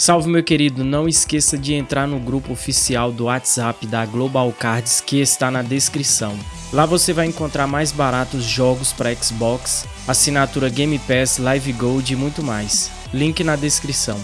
Salve meu querido, não esqueça de entrar no grupo oficial do WhatsApp da Global Cards que está na descrição. Lá você vai encontrar mais baratos jogos para Xbox, assinatura Game Pass, Live Gold e muito mais. Link na descrição.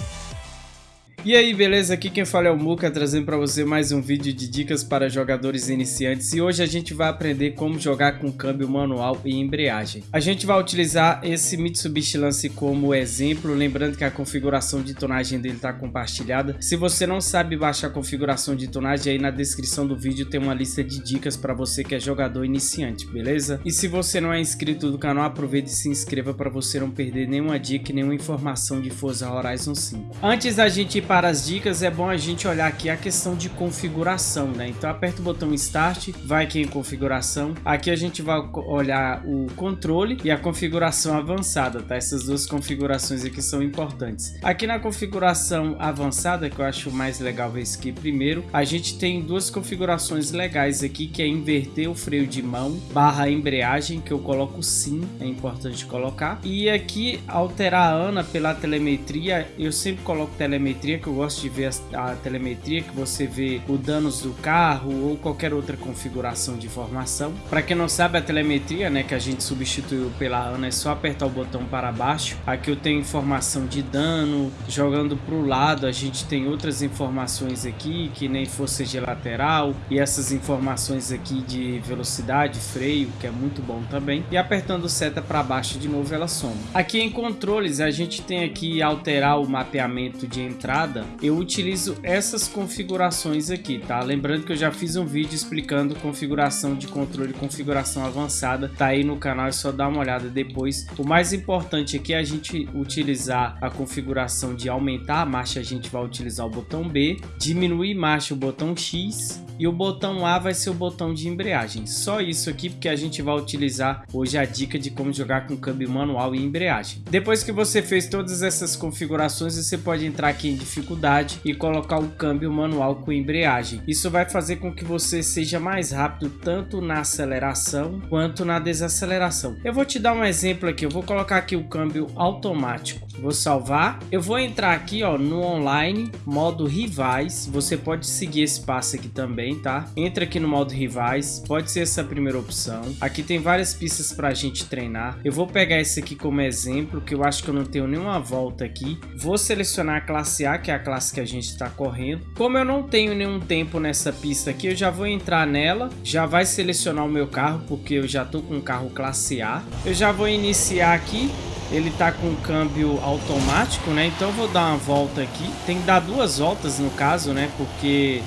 E aí, beleza? Aqui quem fala é o Muka, trazendo para você mais um vídeo de dicas para jogadores iniciantes e hoje a gente vai aprender como jogar com câmbio manual e embreagem. A gente vai utilizar esse Mitsubishi Lance como exemplo, lembrando que a configuração de tonagem dele está compartilhada. Se você não sabe baixar a configuração de tonagem, aí na descrição do vídeo tem uma lista de dicas para você que é jogador iniciante, beleza? E se você não é inscrito do canal, aproveite e se inscreva para você não perder nenhuma dica e nenhuma informação de Forza Horizon 5. Antes da gente ir para para as dicas é bom a gente olhar aqui a questão de configuração, né? Então aperta o botão Start, vai aqui em configuração. Aqui a gente vai olhar o controle e a configuração avançada, tá? Essas duas configurações aqui são importantes. Aqui na configuração avançada, que eu acho mais legal ver isso aqui primeiro, a gente tem duas configurações legais aqui, que é inverter o freio de mão barra embreagem, que eu coloco sim, é importante colocar. E aqui alterar a ANA pela telemetria, eu sempre coloco telemetria que eu gosto de ver a, a, telemetria, que você vê o danos do carro ou qualquer outra configuração de informação. Para quem não sabe, a telemetria, né, que a gente substituiu pela ANA, é só apertar o botão para baixo. Aqui eu tenho informação de dano, jogando para o lado a gente tem outras informações aqui, que nem força de lateral, e essas informações aqui de velocidade, freio, que é muito bom também. E apertando seta para baixo de novo ela soma. Aqui em controles a gente tem aqui alterar o mapeamento de entrada eu utilizo essas configurações aqui, tá? Lembrando que eu já fiz um vídeo explicando configuração de controle configuração avançada, tá aí no canal, é só dar uma olhada depois. O mais importante aqui é a gente utilizar a configuração de aumentar a marcha, a gente vai utilizar o botão B, diminuir marcha, o botão X e o botão A vai ser o botão de embreagem. Só isso aqui porque a gente vai utilizar hoje a dica de como jogar com câmbio manual e embreagem. Depois que você fez todas essas configurações, você pode entrar aqui em dificuldade e colocar o câmbio manual com embreagem. Isso vai fazer com que você seja mais rápido tanto na aceleração quanto na desaceleração. Eu vou te dar um exemplo aqui, eu vou colocar aqui o câmbio automático. Vou salvar. Eu vou entrar aqui ó, no online, modo rivais. Você pode seguir esse passo aqui também, tá? Entra aqui no modo rivais, pode ser essa primeira opção. Aqui tem várias pistas para a gente treinar. Eu vou pegar esse aqui como exemplo, que eu acho que eu não tenho nenhuma volta aqui. Vou selecionar a classe A, que é a classe que a gente está correndo. Como eu não tenho nenhum tempo nessa pista aqui, eu já vou entrar nela. Já vai selecionar o meu carro, porque eu já tô com um carro classe A. Eu já vou iniciar aqui ele tá com câmbio automático, né? Então eu vou dar uma volta aqui. Tem que dar duas voltas no caso, né? Porque...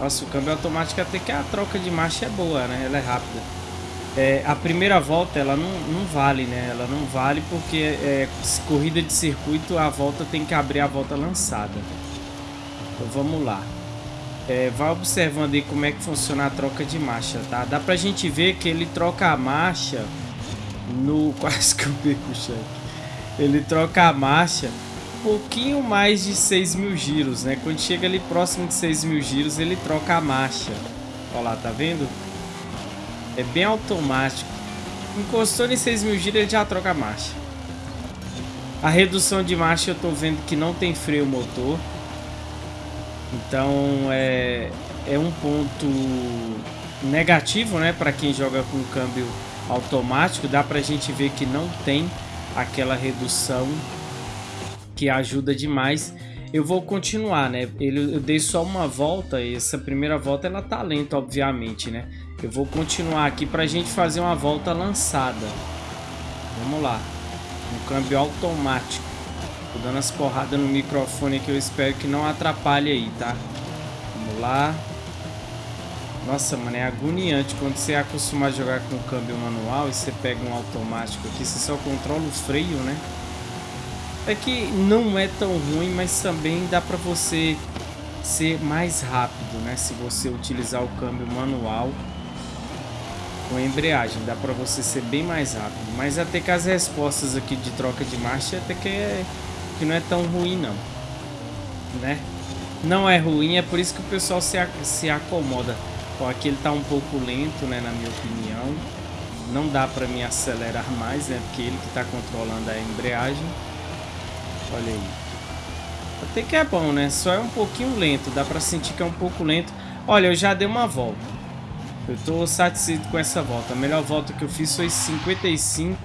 Nossa, o câmbio automático até que a troca de marcha é boa, né? Ela é rápida. É, a primeira volta ela não, não vale, né? Ela não vale porque é, corrida de circuito a volta tem que abrir a volta lançada. Então vamos lá. É, vai observando aí como é que funciona a troca de marcha, tá? Dá pra gente ver que ele troca a marcha no... Quase que eu o cheque. Ele troca a marcha pouquinho mais de 6 mil giros, né? Quando chega ali próximo de 6 mil giros, ele troca a marcha. Olha lá, tá vendo? É bem automático. Encostou em 6 mil giros, ele já troca a marcha. A redução de marcha eu tô vendo que não tem freio motor. Então é, é um ponto negativo, né? Para quem joga com câmbio automático, dá pra gente ver que não tem aquela redução que ajuda demais. Eu vou continuar, né? Ele, eu dei só uma volta, essa primeira volta ela tá lenta, obviamente, né? Eu vou continuar aqui pra gente fazer uma volta lançada. Vamos lá. Um câmbio automático. Tô dando as porradas no microfone que eu espero que não atrapalhe aí, tá? Vamos lá. Nossa, mano, é agoniante quando você é a jogar com câmbio manual e você pega um automático aqui, você só controla o freio, né? É que não é tão ruim, mas também dá pra você ser mais rápido, né? Se você utilizar o câmbio manual com a embreagem, dá pra você ser bem mais rápido. Mas até que as respostas aqui de troca de marcha até que, é, que não é tão ruim não, né? Não é ruim, é por isso que o pessoal se, se acomoda. Ó, aqui ele tá um pouco lento, né, na minha opinião. Não dá para me acelerar mais, né, porque ele que tá controlando a embreagem. Olha aí. Até que é bom, né? Só é um pouquinho lento, dá pra sentir que é um pouco lento. Olha, eu já dei uma volta. Eu tô satisfeito com essa volta. A melhor volta que eu fiz foi 55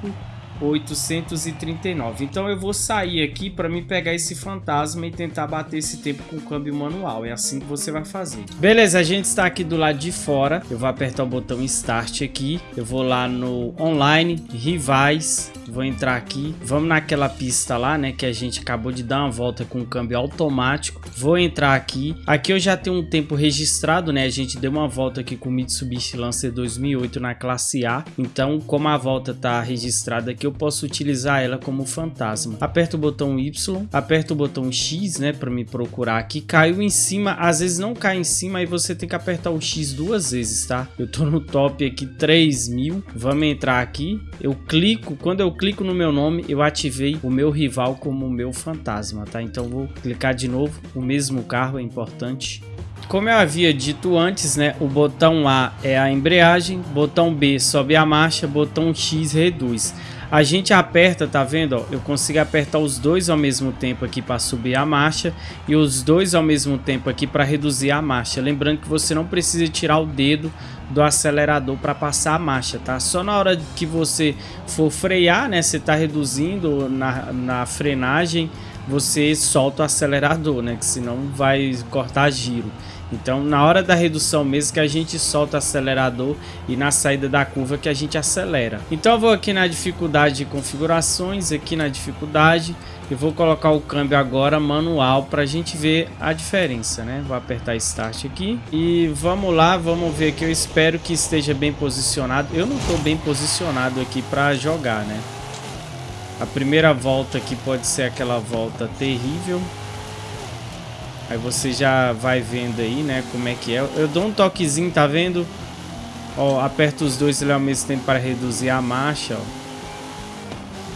839. Então eu vou sair aqui para me pegar esse fantasma e tentar bater esse tempo com o câmbio manual. É assim que você vai fazer. Beleza, a gente está aqui do lado de fora. Eu vou apertar o botão Start aqui. Eu vou lá no Online, Rivais. Vou entrar aqui. Vamos naquela pista lá, né? Que a gente acabou de dar uma volta com o câmbio automático. Vou entrar aqui. Aqui eu já tenho um tempo registrado, né? A gente deu uma volta aqui com o Mitsubishi Lancer 2008 na classe A. Então, como a volta está registrada aqui, eu posso utilizar ela como fantasma. Aperto o botão Y, aperto o botão X, né, para me procurar aqui. Caiu em cima, às vezes não cai em cima, aí você tem que apertar o X duas vezes, tá? Eu tô no top aqui 3000. Vamos entrar aqui. Eu clico, quando eu clico no meu nome, eu ativei o meu rival como meu fantasma, tá? Então vou clicar de novo, o mesmo carro é importante. Como eu havia dito antes, né, o botão A é a embreagem, botão B sobe a marcha, botão X reduz. A gente aperta, tá vendo? Ó, eu consigo apertar os dois ao mesmo tempo aqui para subir a marcha e os dois ao mesmo tempo aqui para reduzir a marcha. Lembrando que você não precisa tirar o dedo do acelerador para passar a marcha, tá? Só na hora que você for frear, né? Você tá reduzindo na, na frenagem, você solta o acelerador, né? Que senão vai cortar giro. Então, na hora da redução mesmo que a gente solta o acelerador e na saída da curva que a gente acelera. Então, eu vou aqui na dificuldade de configurações, aqui na dificuldade, e vou colocar o câmbio agora manual para a gente ver a diferença, né? Vou apertar Start aqui e vamos lá, vamos ver que eu espero que esteja bem posicionado. Eu não estou bem posicionado aqui para jogar, né? A primeira volta aqui pode ser aquela volta terrível. Aí você já vai vendo aí, né, como é que é. Eu dou um toquezinho, tá vendo? Ó, aperto os dois ao mesmo tempo para reduzir a marcha, ó.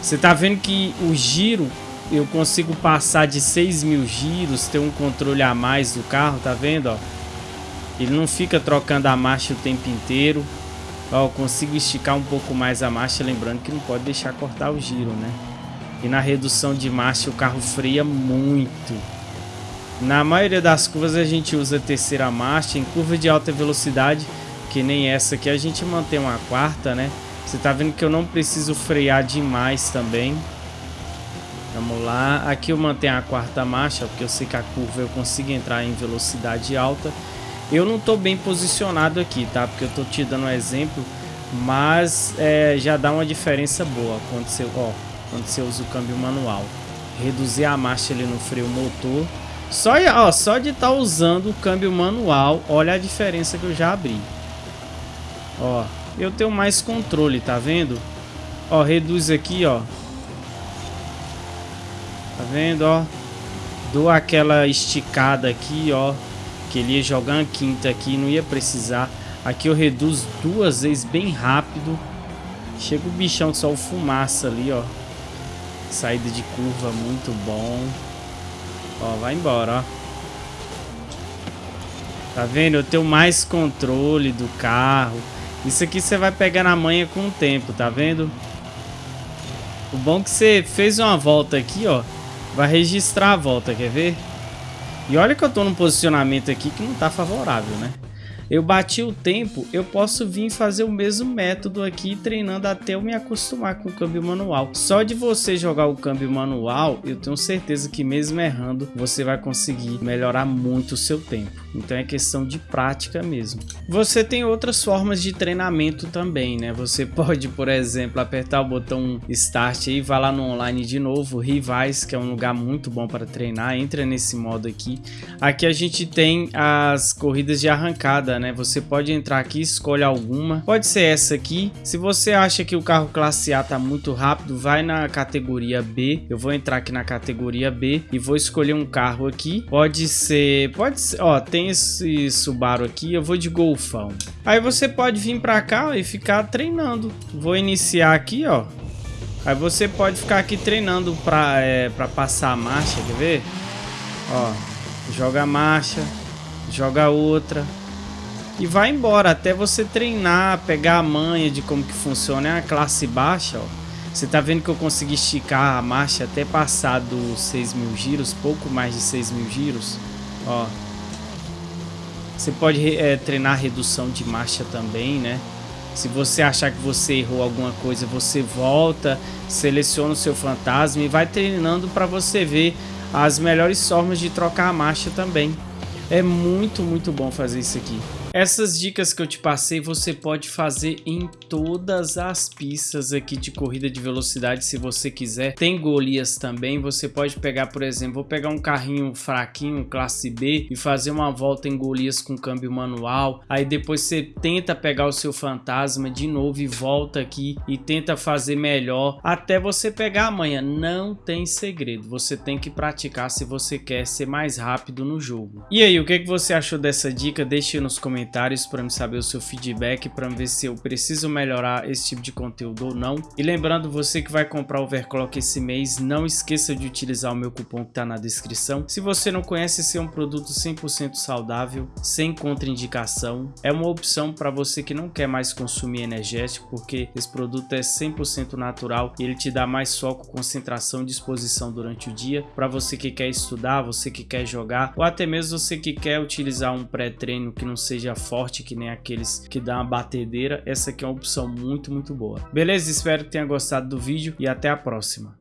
Você tá vendo que o giro, eu consigo passar de 6 mil giros, ter um controle a mais do carro, tá vendo, ó? Ele não fica trocando a marcha o tempo inteiro. Ó, eu consigo esticar um pouco mais a marcha, lembrando que não pode deixar cortar o giro, né? E na redução de marcha o carro freia muito. Na maioria das curvas a gente usa a terceira marcha, em curva de alta velocidade, que nem essa aqui, a gente mantém uma quarta, né? Você tá vendo que eu não preciso frear demais também. Vamos lá, aqui eu mantenho a quarta marcha, porque eu sei que a curva eu consigo entrar em velocidade alta. Eu não tô bem posicionado aqui, tá? Porque eu tô te dando um exemplo, mas é, já dá uma diferença boa quando você, ó, quando você usa o câmbio manual. Reduzir a marcha ali no freio motor só, ó, só de estar tá usando o câmbio manual, olha a diferença que eu já abri. Ó, eu tenho mais controle, tá vendo? Ó, reduz aqui, ó. Tá vendo, ó? Dou aquela esticada aqui, ó. Que ele ia jogar uma quinta aqui, não ia precisar. Aqui eu reduzo duas vezes bem rápido. Chega o bichão só o fumaça ali, ó. Saída de curva muito bom. Ó, vai embora, ó. Tá vendo? Eu tenho mais controle do carro. Isso aqui você vai pegar na manha com o tempo, tá vendo? O bom é que você fez uma volta aqui, ó. Vai registrar a volta, quer ver? E olha que eu tô num posicionamento aqui que não tá favorável, né? Eu bati o tempo, eu posso vir fazer o mesmo método aqui, treinando até eu me acostumar com o câmbio manual. Só de você jogar o câmbio manual, eu tenho certeza que mesmo errando, você vai conseguir melhorar muito o seu tempo. Então é questão de prática mesmo. Você tem outras formas de treinamento também, né? Você pode, por exemplo, apertar o botão Start e vai lá no online de novo, Rivais, que é um lugar muito bom para treinar. Entra nesse modo aqui. Aqui a gente tem as corridas de arrancada, né? Você pode entrar aqui, escolhe alguma. Pode ser essa aqui. Se você acha que o carro classe A tá muito rápido, vai na categoria B. Eu vou entrar aqui na categoria B e vou escolher um carro aqui. Pode ser, pode ser, ó, tem esse Subaru aqui, eu vou de Golfão. Aí você pode vir para cá e ficar treinando. Vou iniciar aqui, ó. Aí você pode ficar aqui treinando para é, pra passar a marcha, quer ver? Ó, joga a marcha, joga outra, e vai embora até você treinar, pegar a manha de como que funciona. É a classe baixa, ó. Você tá vendo que eu consegui esticar a marcha até passar dos 6 mil giros, pouco mais de 6 mil giros. Ó. Você pode é, treinar redução de marcha também, né? Se você achar que você errou alguma coisa, você volta, seleciona o seu fantasma e vai treinando para você ver as melhores formas de trocar a marcha também. É muito, muito bom fazer isso aqui. Essas dicas que eu te passei você pode fazer em todas as pistas aqui de corrida de velocidade se você quiser. Tem Golias também, você pode pegar, por exemplo, vou pegar um carrinho fraquinho, classe B e fazer uma volta em Golias com câmbio manual. Aí depois você tenta pegar o seu fantasma de novo e volta aqui e tenta fazer melhor até você pegar amanhã. Não tem segredo, você tem que praticar se você quer ser mais rápido no jogo. E aí, o que, você achou dessa dica? Deixe nos comentários comentários para me saber o seu feedback, para ver se eu preciso melhorar esse tipo de conteúdo ou não. E lembrando, você que vai comprar Overclock esse mês, não esqueça de utilizar o meu cupom que está na descrição. Se você não conhece, esse é um produto 100% saudável, sem contraindicação. É uma opção para você que não quer mais consumir energético, porque esse produto é 100% natural e ele te dá mais foco, concentração e disposição durante o dia. Para você que quer estudar, você que quer jogar, ou até mesmo você que quer utilizar um pré-treino que não seja seja forte que nem aqueles que dá uma batedeira, essa aqui é uma opção muito, muito boa. Beleza? Espero que tenha gostado do vídeo e até a próxima.